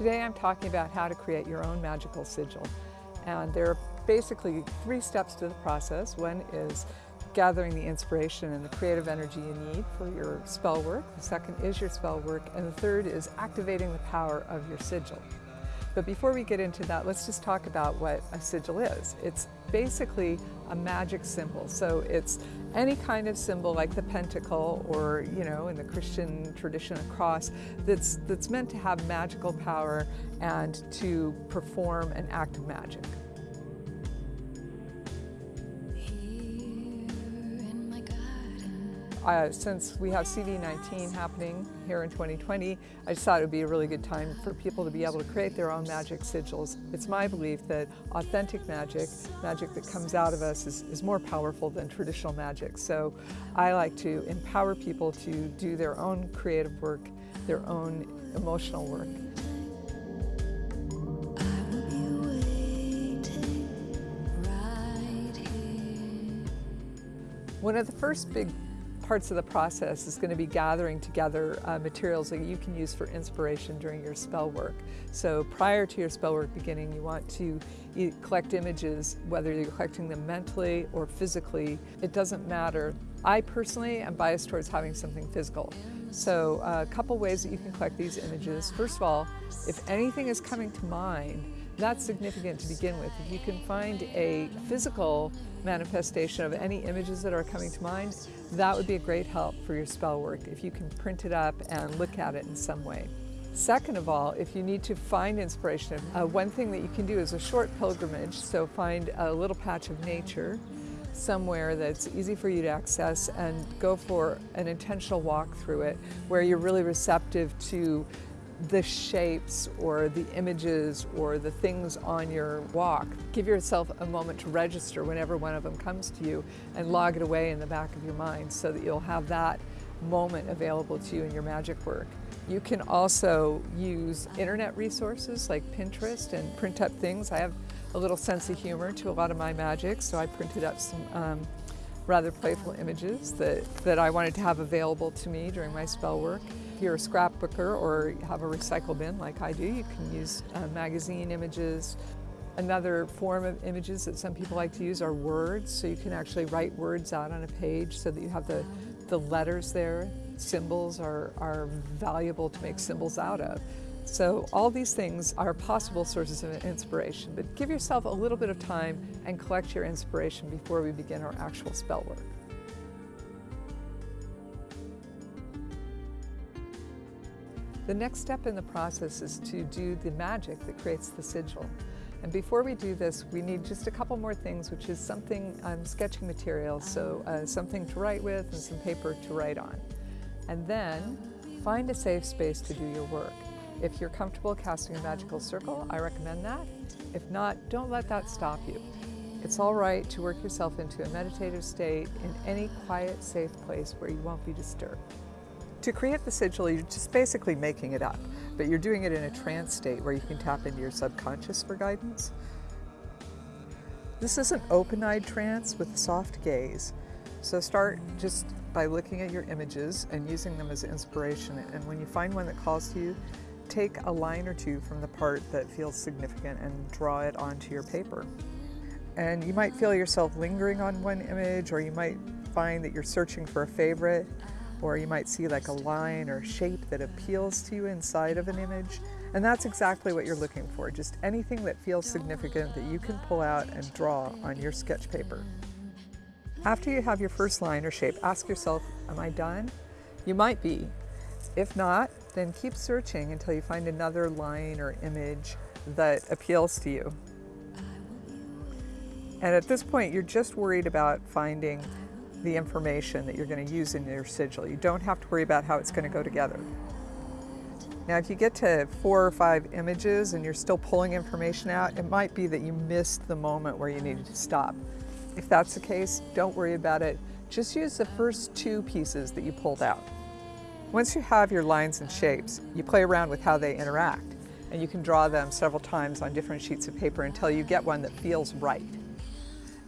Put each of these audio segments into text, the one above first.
Today I'm talking about how to create your own magical sigil. And there are basically three steps to the process. One is gathering the inspiration and the creative energy you need for your spell work. The second is your spell work. And the third is activating the power of your sigil. But before we get into that, let's just talk about what a sigil is. It's basically a magic symbol. So it's any kind of symbol like the pentacle or, you know, in the Christian tradition, a cross that's, that's meant to have magical power and to perform an act of magic. Uh, since we have COVID-19 happening here in 2020, I just thought it would be a really good time for people to be able to create their own magic sigils. It's my belief that authentic magic, magic that comes out of us, is, is more powerful than traditional magic. So I like to empower people to do their own creative work, their own emotional work. One of the first big parts of the process is going to be gathering together uh, materials that you can use for inspiration during your spell work. So prior to your spell work beginning, you want to collect images, whether you're collecting them mentally or physically, it doesn't matter. I personally am biased towards having something physical. So uh, a couple ways that you can collect these images. First of all, if anything is coming to mind, that's significant to begin with. If you can find a physical manifestation of any images that are coming to mind, that would be a great help for your spell work if you can print it up and look at it in some way. Second of all, if you need to find inspiration, uh, one thing that you can do is a short pilgrimage, so find a little patch of nature somewhere that's easy for you to access and go for an intentional walk through it where you're really receptive to the shapes or the images or the things on your walk. Give yourself a moment to register whenever one of them comes to you and log it away in the back of your mind so that you'll have that moment available to you in your magic work. You can also use internet resources like Pinterest and print up things. I have a little sense of humor to a lot of my magic, so I printed up some um, rather playful images that, that I wanted to have available to me during my spell work. If you're a scrapbooker or have a recycle bin like I do, you can use uh, magazine images. Another form of images that some people like to use are words, so you can actually write words out on a page so that you have the, the letters there. Symbols are, are valuable to make symbols out of. So all these things are possible sources of inspiration, but give yourself a little bit of time and collect your inspiration before we begin our actual spell work. The next step in the process is to do the magic that creates the sigil. And before we do this, we need just a couple more things, which is something, um, sketching material, so uh, something to write with and some paper to write on. And then find a safe space to do your work. If you're comfortable casting a magical circle, I recommend that. If not, don't let that stop you. It's all right to work yourself into a meditative state in any quiet, safe place where you won't be disturbed. To create the sigil, you're just basically making it up, but you're doing it in a trance state where you can tap into your subconscious for guidance. This is an open-eyed trance with a soft gaze. So start just by looking at your images and using them as inspiration. And when you find one that calls to you, take a line or two from the part that feels significant and draw it onto your paper. And you might feel yourself lingering on one image, or you might find that you're searching for a favorite or you might see like a line or shape that appeals to you inside of an image. And that's exactly what you're looking for, just anything that feels significant that you can pull out and draw on your sketch paper. After you have your first line or shape, ask yourself, am I done? You might be. If not, then keep searching until you find another line or image that appeals to you. And at this point, you're just worried about finding the information that you're going to use in your sigil. You don't have to worry about how it's going to go together. Now if you get to four or five images and you're still pulling information out, it might be that you missed the moment where you needed to stop. If that's the case, don't worry about it. Just use the first two pieces that you pulled out. Once you have your lines and shapes, you play around with how they interact and you can draw them several times on different sheets of paper until you get one that feels right.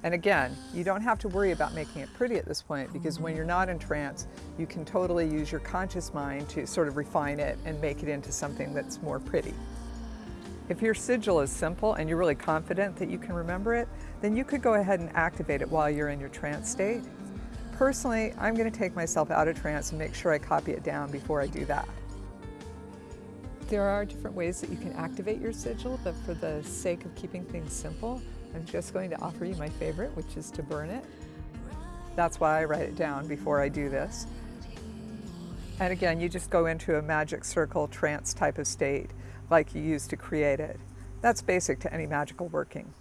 And again, you don't have to worry about making it pretty at this point because when you're not in trance, you can totally use your conscious mind to sort of refine it and make it into something that's more pretty. If your sigil is simple and you're really confident that you can remember it, then you could go ahead and activate it while you're in your trance state. Personally, I'm going to take myself out of trance and make sure I copy it down before I do that. There are different ways that you can activate your sigil, but for the sake of keeping things simple, I'm just going to offer you my favorite, which is to burn it. That's why I write it down before I do this. And again, you just go into a magic circle trance type of state like you use to create it. That's basic to any magical working.